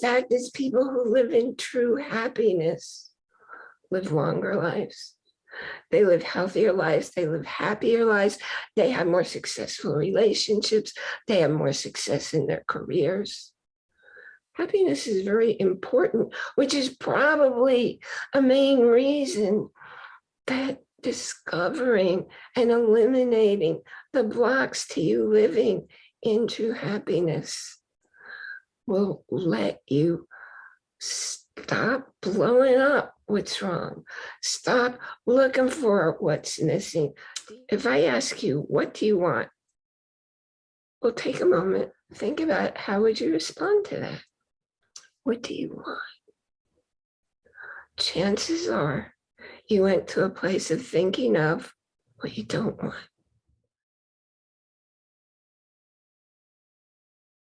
fact is people who live in true happiness live longer lives. They live healthier lives, they live happier lives, they have more successful relationships, they have more success in their careers. Happiness is very important, which is probably a main reason that discovering and eliminating the blocks to you living into happiness will let you stop blowing up what's wrong. Stop looking for what's missing. If I ask you, what do you want? Well, take a moment, think about how would you respond to that? What do you want? Chances are you went to a place of thinking of what you don't want.